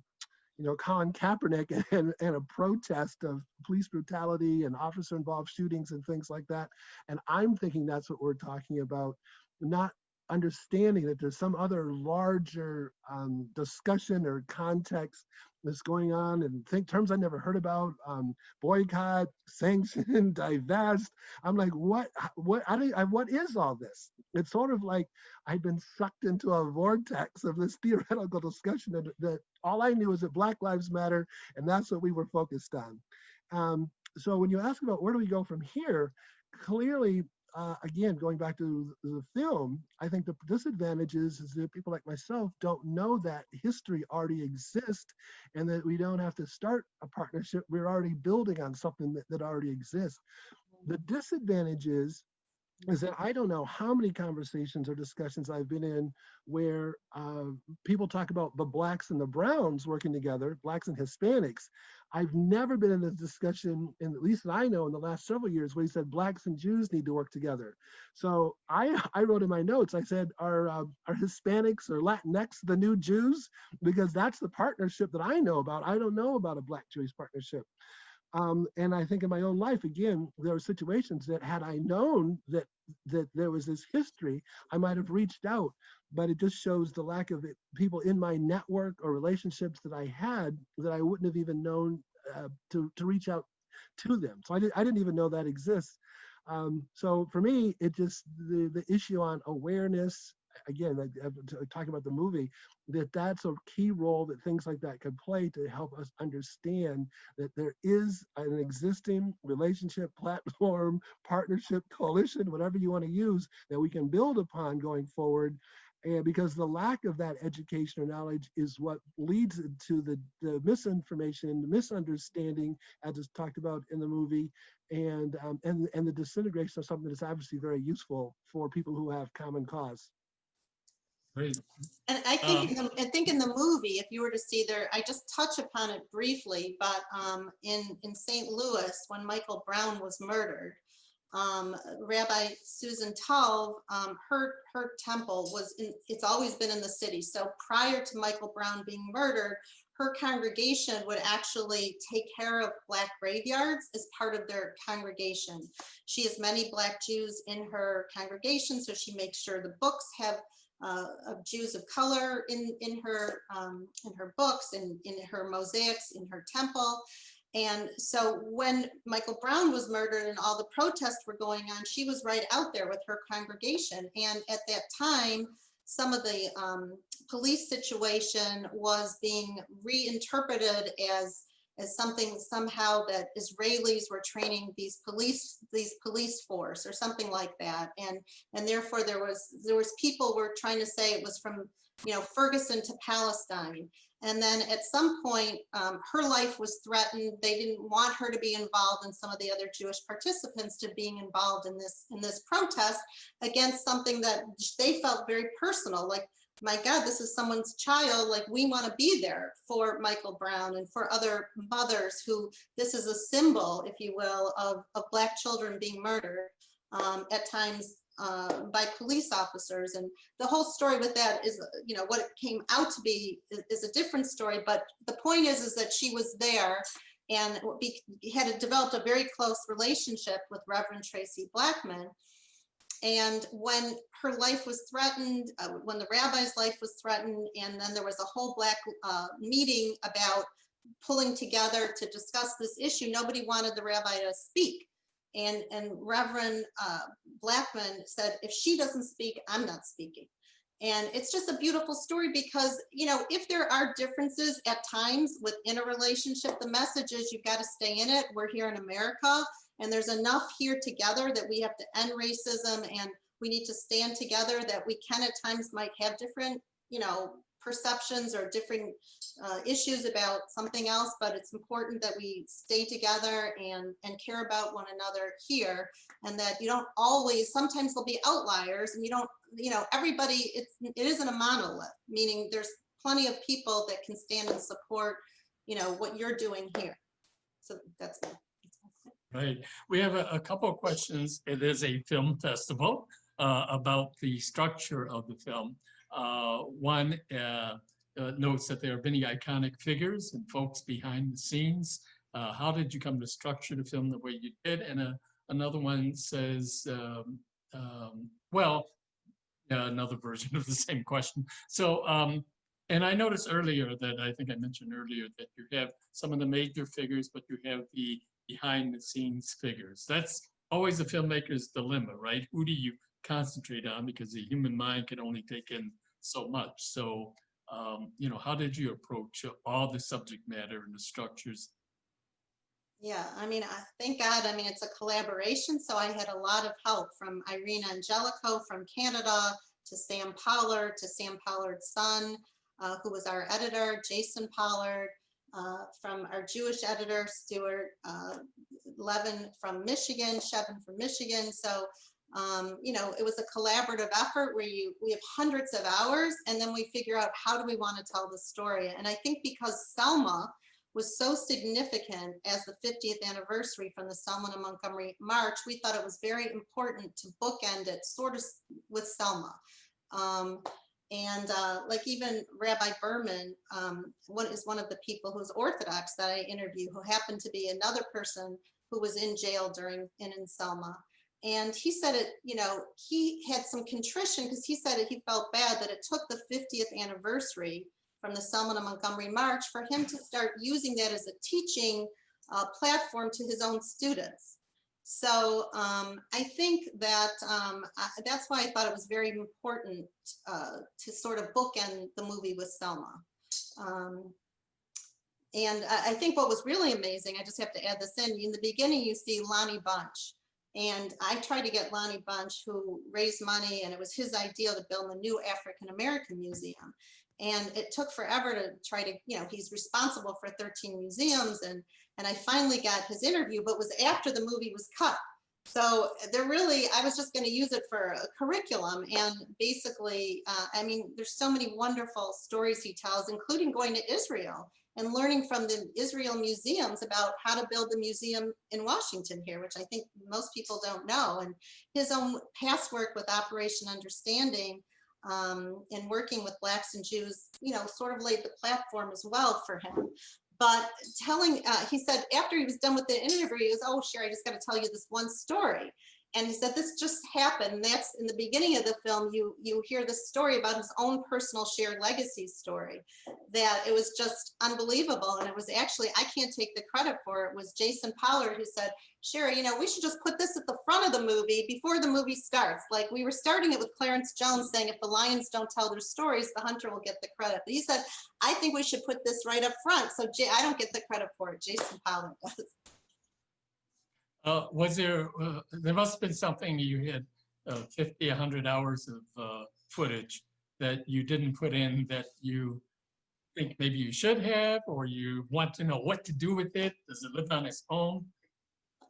you know Colin Kaepernick and, and a protest of police brutality and officer involved shootings and things like that, and I'm thinking that's what we're talking about, not understanding that there's some other larger um, discussion or context that's going on and think terms I never heard about, um, boycott, sanction, divest. I'm like, what, what, I I, what is all this? It's sort of like I'd been sucked into a vortex of this theoretical discussion that, that all I knew is that Black Lives Matter, and that's what we were focused on. Um, so when you ask about where do we go from here, clearly uh, again, going back to the film, I think the disadvantage is, is that people like myself don't know that history already exists and that we don't have to start a partnership. We're already building on something that, that already exists. The disadvantage is, is that I don't know how many conversations or discussions I've been in where uh, people talk about the blacks and the browns working together, blacks and Hispanics. I've never been in a discussion, and at least that I know in the last several years, where he said blacks and Jews need to work together. So I, I wrote in my notes, I said, are, uh, are Hispanics or Latinx the new Jews? Because that's the partnership that I know about. I don't know about a black Jewish partnership. Um, and I think in my own life, again, there are situations that had I known that that there was this history, I might have reached out. But it just shows the lack of it, people in my network or relationships that I had that I wouldn't have even known uh, to to reach out to them. So I, did, I didn't even know that exists. Um, so for me, it just the the issue on awareness again, talking about the movie, that that's a key role that things like that can play to help us understand that there is an existing relationship, platform, partnership, coalition, whatever you want to use, that we can build upon going forward. And because the lack of that education or knowledge is what leads to the, the misinformation, the misunderstanding, as is talked about in the movie, and um, and and the disintegration of something that's obviously very useful for people who have common cause. Great. And I think, Um, in the, I think in the movie, if you were to see there, I just touch upon it briefly, but um, in, in St. Louis, when Michael Brown was murdered, um, Rabbi Susan Talve, um, her, her temple was in, it's always been in the city. So prior to Michael Brown being murdered, her congregation would actually take care of black graveyards as part of their congregation. She has many black Jews in her congregation, so she makes sure the books have uh, of Jews of color in in her um, in her books and in, in her mosaics in her temple. And so when Michael Brown was murdered and all the protests were going on, she was right out there with her congregation. And at that time, some of the um, police situation was being reinterpreted as as something somehow that Israelis were training these police these police force or something like that. And and therefore there was there was people were trying to say it was from you know Ferguson to Palestine. And then at some point um, her life was threatened. They didn't want her to be involved and some of the other Jewish participants to being involved in this in this protest against something that they felt very personal like my God, this is someone's child. Like we want to be there for Michael Brown and for other mothers who this is a symbol, if you will, of, of Black children being murdered. Um, at times uh, by police officers. And the whole story with that is, you know, what it came out to be is, is a different story. But the point is, is that she was there and be, had developed a very close relationship with Reverend Traci Blackmon. And when her life was threatened, uh, when the rabbi's life was threatened, and then there was a whole black uh, meeting about pulling together to discuss this issue, nobody wanted the rabbi to speak. And, and Reverend uh, Blackmon said, if she doesn't speak, I'm not speaking. And it's just a beautiful story because, you know, if there are differences at times within a relationship, the message is you've got to stay in it. We're here in America and there's enough here together that we have to end racism and we need to stand together that we can at times might have different, you know, perceptions or different uh, issues about something else, but it's important that we stay together and, and care about one another here and that you don't always, sometimes there'll be outliers and you don't, you know, everybody, it's, it isn't a monolith, meaning there's plenty of people that can stand and support, you know, what you're doing here. So that's. Right. We have a, a couple of questions. It is a film festival uh, about the structure of the film. Uh, one uh, uh, notes that there are many iconic figures and folks behind the scenes. Uh, how did you come to structure the film the way you did? And uh, another one says, um, um, well, another version of the same question. So, um, and I noticed earlier that I think I mentioned earlier that you have some of the major figures, but you have the behind the scenes figures. That's always a filmmaker's dilemma, right? Who do you concentrate on because the human mind can only take in so much. So, um, you know, how did you approach all the subject matter and the structures? Yeah, I mean, I thank God, I mean, it's a collaboration. So I had a lot of help from Irene Angelico from Canada to Sam Pollard, to Sam Pollard's son, uh, who was our editor, Jason Pollard, uh, from our Jewish editor, Stuart uh, Levin from Michigan, Shevin from Michigan. So um, you know, it was a collaborative effort where you we have hundreds of hours and then we figure out how do we want to tell the story. And I think because Selma was so significant as the 50th anniversary from the Selma and Montgomery March, we thought it was very important to bookend it sort of with Selma. Um, and uh, like even Rabbi Berman um, one is one of the people who's Orthodox that I interview, who happened to be another person who was in jail during in, Selma. And he said it, you know, he had some contrition because he said he felt bad that it took the 50th anniversary from the Selma and Montgomery March for him to start using that as a teaching uh, platform to his own students. So um, I think that um, I, that's why I thought it was very important uh, to sort of bookend the movie with Selma. Um, and I, I think what was really amazing, I just have to add this in, in the beginning you see Lonnie Bunch, and I tried to get Lonnie Bunch, who raised money, and it was his idea to build the new African American museum. And it took forever to try to, you know, he's responsible for 13 museums, and and I finally got his interview, but was after the movie was cut. So they're really, I was just going to use it for a curriculum. And basically, uh, I mean, there's so many wonderful stories he tells, including going to Israel and learning from the Israel museums about how to build the museum in Washington here, which I think most people don't know. And his own past work with Operation Understanding um, and working with Blacks and Jews, you know, sort of laid the platform as well for him. But telling, uh, he said after he was done with the interview, he goes, oh, sure, I just got to tell you this one story. And he said, this just happened. That's in the beginning of the film, you, you hear the story about his own personal shared legacy story, that it was just unbelievable. And it was actually, I can't take the credit for it, it was Jason Pollard who said, Shari, you know, we should just put this at the front of the movie before the movie starts. Like we were starting it with Clarence Jones saying, if the lions don't tell their stories, the hunter will get the credit. But he said, I think we should put this right up front. So Jay, I don't get the credit for it. Jason Pollard does. Uh, was there, uh, there must have been something you had uh, 50, 100 hours of uh, footage that you didn't put in that you think maybe you should have, or you want to know what to do with it? Does it live on its own?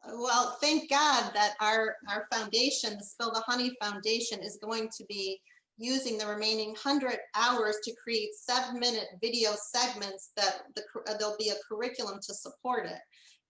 Well, thank God that our, our foundation, the Spill the Honey Foundation is going to be using the remaining 100 hours to create seven minute video segments that the, there'll be a curriculum to support it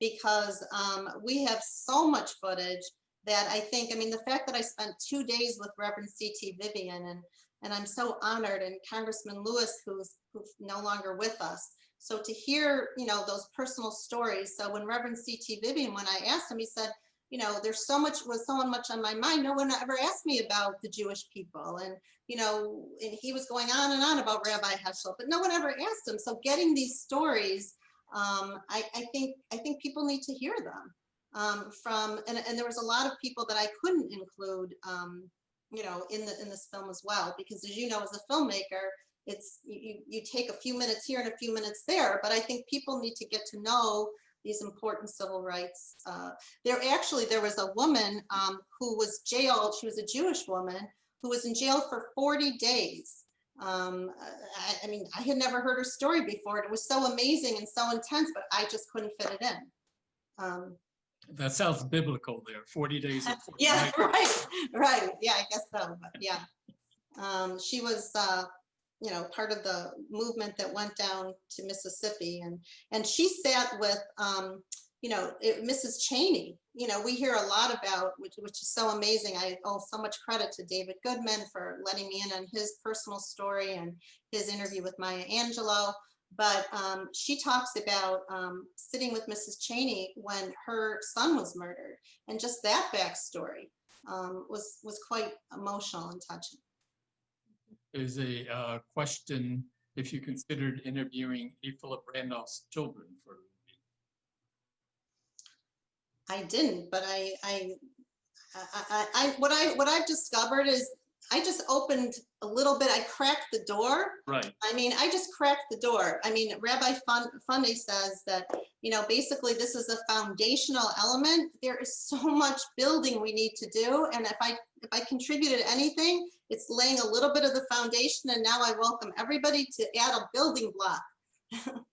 because um, we have so much footage that I think, I mean, the fact that I spent two days with Reverend C.T. Vivian and, and I'm so honored and Congressman Lewis, who's, who's no longer with us. So to hear, you know, those personal stories. So when Reverend C.T. Vivian, when I asked him, he said, you know, there's so much, was so much on my mind. No one ever asked me about the Jewish people. And, you know, and he was going on and on about Rabbi Heschel, but no one ever asked him. So getting these stories, um, I, I think, I think people need to hear them um, from, and, and there was a lot of people that I couldn't include, um, you know, in the, in this film as well, because as you know, as a filmmaker, it's, you, you take a few minutes here and a few minutes there, but I think people need to get to know these important civil rights. Uh, there actually, there was a woman um, who was jailed, she was a Jewish woman, who was in jail for 40 days. Um, I, I mean, I had never heard her story before. It was so amazing and so intense, but I just couldn't fit it in. Um, That sounds biblical there, 40 days. and 40 yeah, right, right. Yeah, I guess so, but yeah. Um, she was, uh, you know, part of the movement that went down to Mississippi and, and she sat with, um, you know, it- Mrs. Chaney. You know, we hear a lot about, which, which is so amazing. I owe so much credit to David Goodman for letting me in on his personal story and his interview with Maya Angelou. But um, she talks about um, sitting with Mrs. Chaney when her son was murdered. And just that backstory um, was, was quite emotional and touching. There's a uh, question, if you considered interviewing A. Philip Randolph's children for. I didn't, but I, I, I, I, I- what I, what I've discovered is I just opened a little bit, I cracked the door. Right, I mean, I just cracked the door. I mean, Rabbi Fun- Funnye says that, you know, basically this is a foundational element. There is so much building we need to do. And if I, if I contributed anything, it's laying a little bit of the foundation and now I welcome everybody to add a building block.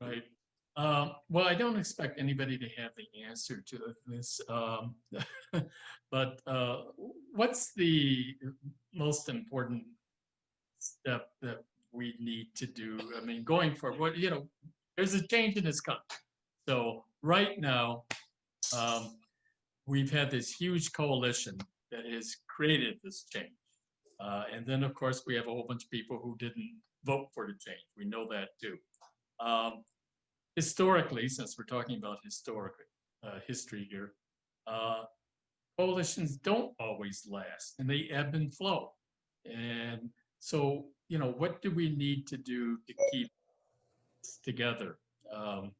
right. Um, Well, I don't expect anybody to have the answer to this. um, But uh, what's the most important step that we need to do? I mean, going for what, you know, there's a change in this country. So right now, um, we've had this huge coalition that has created this change. Uh, and then, of course, we have a whole bunch of people who didn't vote for the change. We know that too. Um, historically, since we're talking about historic uh, history here, uh, coalitions don't always last and they ebb and flow. And so, you know, what do we need to do to keep together? Um,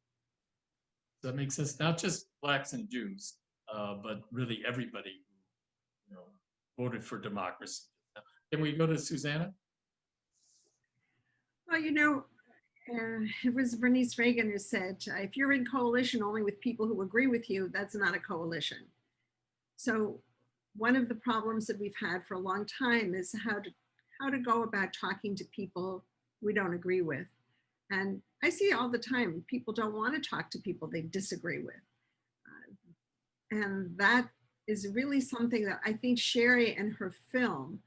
that makes sense? Not just blacks and Jews, uh, but really everybody who, you know, voted for democracy. Can we go to Susannah? Well, you know, uh, it was Bernice Reagon who said, if you're in coalition only with people who agree with you, that's not a coalition. So one of the problems that we've had for a long time is how to how to go about talking to people we don't agree with. And I see all the time, people don't want to talk to people they disagree with. Uh, and that is really something that I think Shari and her film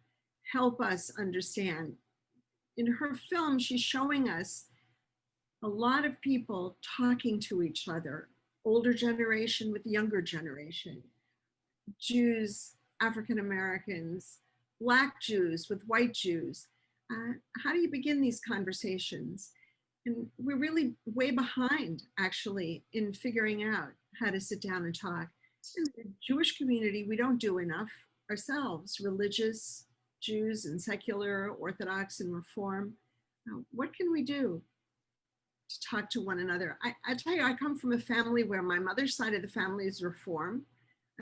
help us understand in her film, she's showing us a lot of people talking to each other, older generation with younger generation, Jews, African Americans, Black Jews with white Jews. Uh, how do you begin these conversations? And we're really way behind actually in figuring out how to sit down and talk. In the Jewish community, we don't do enough ourselves, religious, Jews and secular, Orthodox and Reform. Now, what can we do to talk to one another? I, I tell you, I come from a family where my mother's side of the family is Reform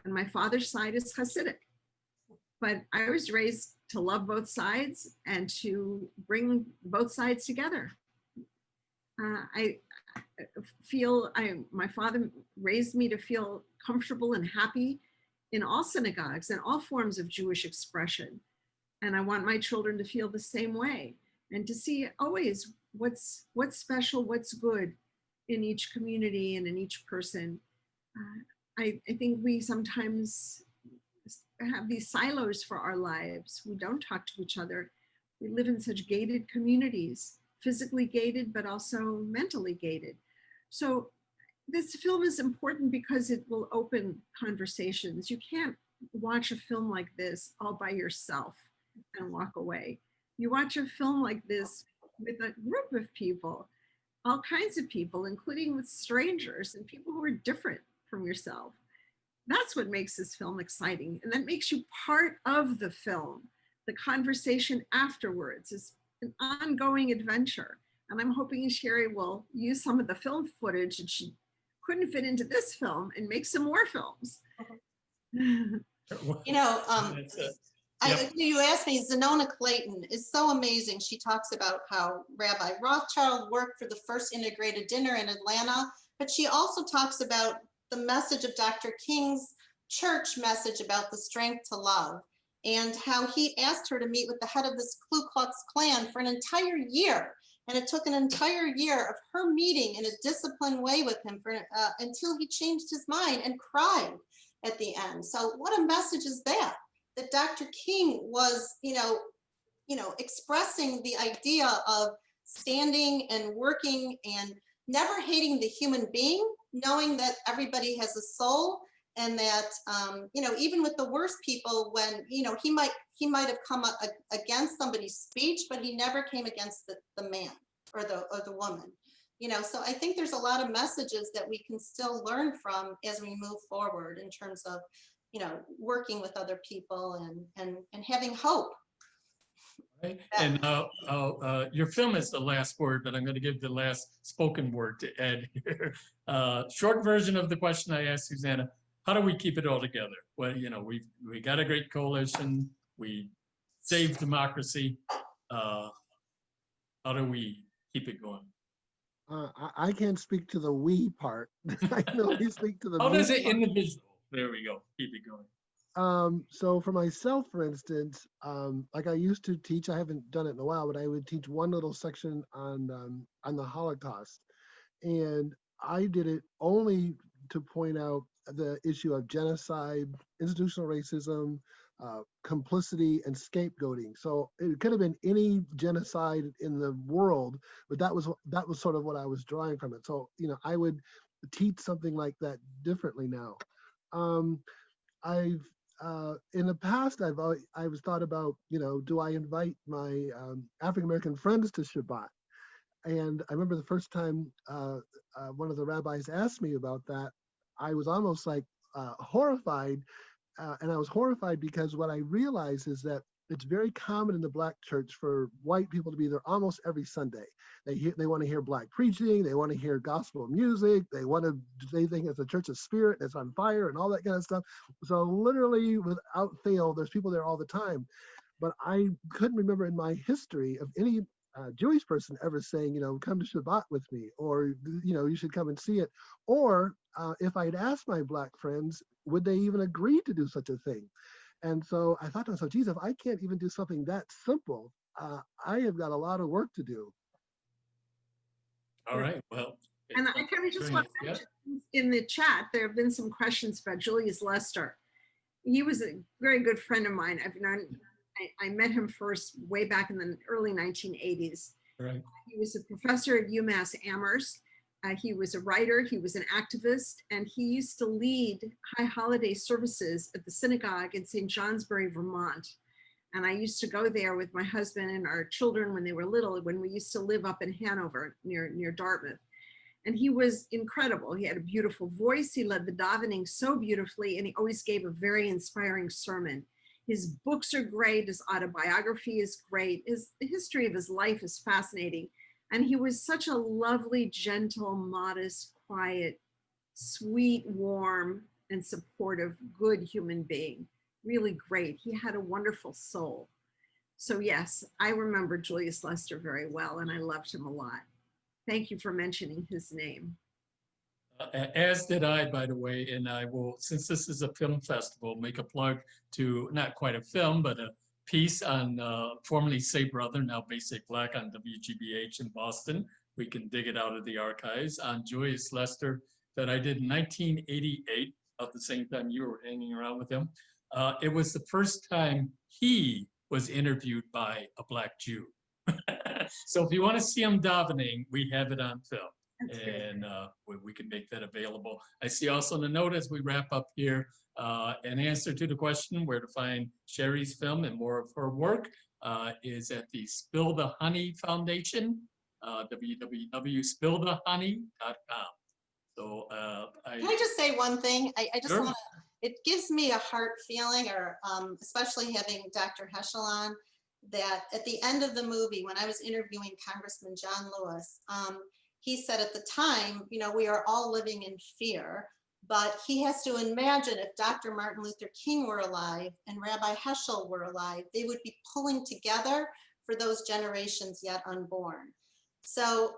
and my father's side is Hasidic. But I was raised to love both sides and to bring both sides together. Uh, I, I feel I, my father raised me to feel comfortable and happy in all synagogues and all forms of Jewish expression. And I want my children to feel the same way and to see always what's what's special, what's good in each community and in each person. Uh, I, I think we sometimes have these silos for our lives. We don't talk to each other. We live in such gated communities, physically gated, but also mentally gated. So this film is important because it will open conversations. You can't watch a film like this all by yourself and walk away. You watch a film like this with a group of people, all kinds of people, including with strangers and people who are different from yourself. That's what makes this film exciting. And that makes you part of the film. The conversation afterwards is an ongoing adventure. And I'm hoping Shari will use some of the film footage that she couldn't fit into this film and make some more films. You know, um, That's it. I, you asked me, Xernona Clayton is so amazing. She talks about how Rabbi Rothschild worked for the first integrated dinner in Atlanta, but she also talks about the message of Dr. King's church message about the strength to love and how he asked her to meet with the head of this Ku Klux Klan for an entire year. And it took an entire year of her meeting in a disciplined way with him for, uh, until he changed his mind and cried at the end. So what a message is that? That Dr. King was, you know, you know, expressing the idea of standing and working and never hating the human being, knowing that everybody has a soul and that, um, you know, even with the worst people, when, you know, he might, he might have come up against somebody's speech, but he never came against the, the man or the, or the woman. You know, so I think there's a lot of messages that we can still learn from as we move forward in terms of you know, working with other people and, and, and having hope. Right? And uh, uh, uh, your film is the last word, but I'm going to give the last spoken word to Ed here. Uh, Short version of the question I asked Susannah, how do we keep it all together? Well, you know, we've we got a great coalition, we saved democracy. Uh, How do we keep it going? Uh, I, I can't speak to the we part. I can only speak to the. How does it part. individual? There we go, keep it going. Um, so for myself, for instance, um, like I used to teach, I haven't done it in a while, but I would teach one little section on um, on the Holocaust, and I did it only to point out the issue of genocide, institutional racism, uh, complicity, and scapegoating. So it could have been any genocide in the world, but that was that was sort of what I was drawing from it. So you know, I would teach something like that differently now. Um, I've uh, in the past, I've always, I was thought about, you know, do I invite my um, African American friends to Shabbat? And I remember the first time uh, uh, one of the rabbis asked me about that, I was almost like uh, horrified. Uh, and I was horrified because what I realized is that it's very common in the black church for white people to be there almost every Sunday. They hear, they want to hear black preaching, they want to hear gospel music, they want to they think it's a church of spirit that's on fire and all that kind of stuff. So literally, without fail, there's people there all the time. But I couldn't remember in my history of any uh, Jewish person ever saying, you know, come to Shabbat with me, or you know, you should come and see it. Or uh, if I'd asked my black friends, would they even agree to do such a thing? And so I thought to myself, geez, if I can't even do something that simple, uh, I have got a lot of work to do. All right, well. And I kind of just want to yeah. mention in the chat, there have been some questions about Julius Lester. He was a very good friend of mine. I've known, I, I met him first way back in the early 1980s. Right. He was a professor at UMass Amherst. Uh, he was a writer, he was an activist, and he used to lead high holiday services at the synagogue in St. Johnsbury, Vermont. And I used to go there with my husband and our children when they were little, when we used to live up in Hanover near, near Dartmouth. And he was incredible. He had a beautiful voice. He led the davening so beautifully, and he always gave a very inspiring sermon. His books are great. His autobiography is great. His history of his life is fascinating. And he was such a lovely, gentle, modest, quiet, sweet, warm, and supportive, good human being. Really great. He had a wonderful soul. So yes, I remember Julius Lester very well, and I loved him a lot. Thank you for mentioning his name. Uh, As did I, by the way, and I will, since this is a film festival, make a plug to not quite a film, but a piece on uh, formerly Say Brother, now Basic Black on WGBH in Boston. We can dig it out of the archives on Julius Lester that I did in 1988, about the same time you were hanging around with him. Uh, It was the first time he was interviewed by a Black Jew. So if you want to see him davening, we have it on film. That's and uh, we, we can make that available. I see also in the note as we wrap up here, uh, an answer to the question where to find Shari's film and more of her work uh, is at the Spill the Honey Foundation, uh, www.spillthehoney.com. So uh, Can I I, just say one thing? I, I just Sure. want to, it gives me a heart feeling or um, especially having Dr. Heschel on that at the end of the movie, when I was interviewing Congressman John Lewis, um, he said at the time, you know, we are all living in fear, but he has to imagine if Dr. Martin Luther King were alive and Rabbi Heschel were alive, they would be pulling together for those generations yet unborn. So,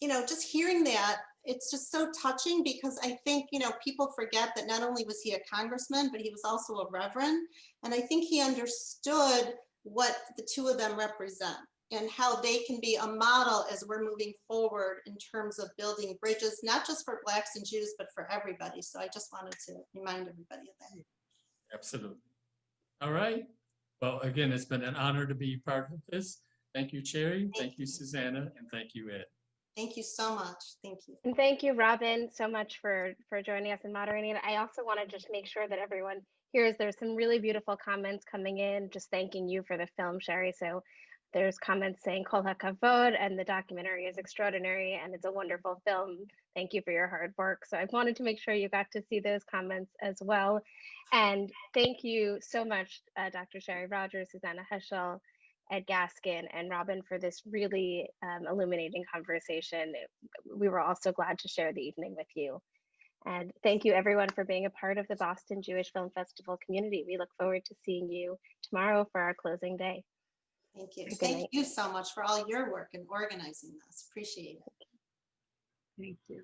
you know, just hearing that it's just so touching because I think, you know, people forget that not only was he a congressman, but he was also a reverend. And I think he understood what the two of them represent and how they can be a model as we're moving forward in terms of building bridges, not just for Blacks and Jews, but for everybody. So I just wanted to remind everybody of that. absolutely. All right. Well, again, it's been an honor to be part of this. Thank you, Shari. Thank you, Susannah, and thank you, Ed. Thank you so much. Thank you. And thank you, Robin, so much for for joining us and moderating. I also want to just make sure that everyone hears there's some really beautiful comments coming in, just thanking you for the film, Shari. So there's comments saying Kol HaKavod and the documentary is extraordinary and it's a wonderful film. Thank you for your hard work. So I wanted to make sure you got to see those comments as well. And thank you so much, uh, Dr. Shari Rogers, Susannah Heschel, Ed Gaskin, and Robin for this really um, illuminating conversation. We were also glad to share the evening with you. And thank you everyone for being a part of the Boston Jewish Film Festival community. We look forward to seeing you tomorrow for our closing day. Thank you. Thank night. you so much for all your work in organizing this. Appreciate it. Thank you.